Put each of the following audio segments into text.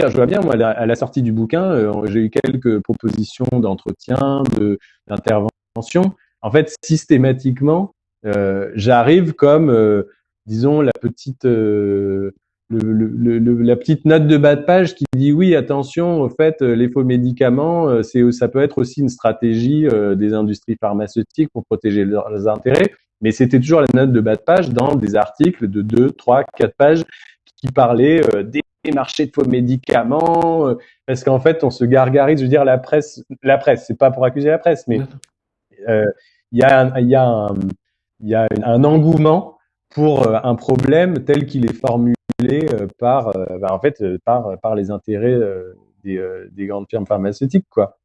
je vois bien, moi, à la sortie du bouquin, euh, j'ai eu quelques propositions d'entretien, de d'intervention. En fait, systématiquement, euh, j'arrive comme, euh, disons, la petite, la petite note de bas de page qui dit oui, attention, au fait, les faux médicaments, c'est, ça peut être aussi une stratégie des industries pharmaceutiques pour protéger leurs intérêts. Mais c'était toujours la note de bas de page dans des articles de 2, 3, 4 pages qui parlaient des marchés de faux médicaments, euh, parce qu'en fait, on se gargarise. Je veux dire, la presse, la presse, c'est pas pour accuser la presse, mais euh, il y a, un, y a, un, y a un engouement pour euh, un problème tel qu'il est formulé par, bah, en fait, par, par les intérêts des, des grandes firmes pharmaceutiques, quoi,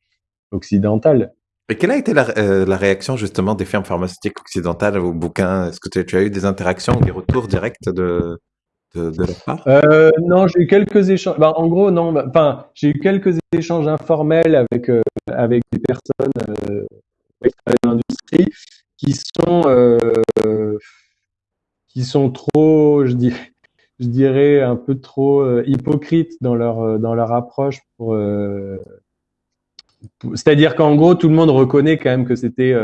occidentales. Et quelle a été la, la, réaction justement des firmes pharmaceutiques occidentales au bouquin? Est-ce que tu, tu, as eu des interactions, des retours directs de, de, leur part? Euh, Non, j'ai eu quelques échanges. Ben, en gros, non. Ben, enfin, j'ai eu quelques échanges informels avec euh, avec des personnes euh, l'industrie qui sont euh, qui sont trop, je dirais, un peu trop hypocrites dans leur dans leur approche. C'est-à-dire qu'en gros, tout le monde reconnaît quand même que c'était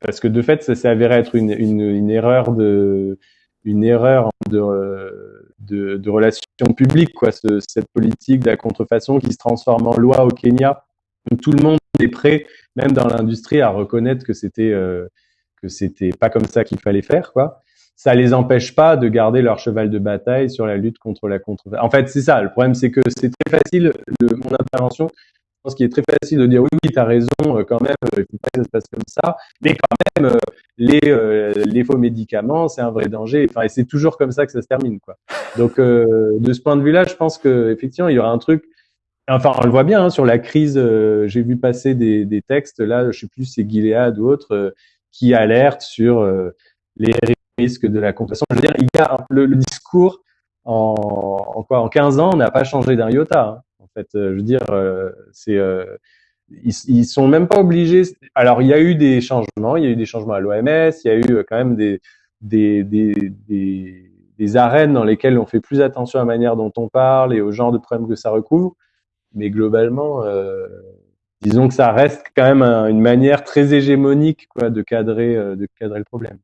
parce que de fait, ça s'est avéré être une erreur de une erreur de, de, relations publiques, quoi, ce, cette politique de la contrefaçon qui se transforme en loi au Kenya. Tout le monde est prêt, même dans l'industrie, à reconnaître que c'était euh, que c'était pas comme ça qu'il fallait faire, quoi. Ça les empêche pas de garder leur cheval de bataille sur la lutte contre la contrefaçon. En fait, c'est ça. Le problème, c'est que c'est très facile. Le, mon intervention, pense qu'il est très facile de dire oui, oui, tu as raison, euh, quand même, il faut pas que ça se passe comme ça. Mais quand même, euh, les, euh, faux médicaments, c'est un vrai danger. Enfin, et c'est toujours comme ça que ça se termine, quoi. Donc, de ce point de vue-là, je pense que effectivement, il y aura un truc. Enfin, on le voit bien hein, sur la crise. J'ai vu passer des, textes là, je sais plus, c'est Gilead ou autre, qui alertent sur les risques de la contrefaçon. Je veux dire, il y a le, discours en, en, quoi En 15 ans, on n'a pas changé d'un iota. Hein. Euh, je veux dire, euh, c'est euh, ils, ils sont même pas obligés. Alors, il y a eu des changements, il y a eu des changements à l'OMS, il y a eu quand même des des, des, des, arènes dans lesquelles on fait plus attention à la manière dont on parle et au genre de problèmes que ça recouvre. Mais globalement, disons que ça reste quand même une manière très hégémonique quoi, de cadrer, de cadrer le problème.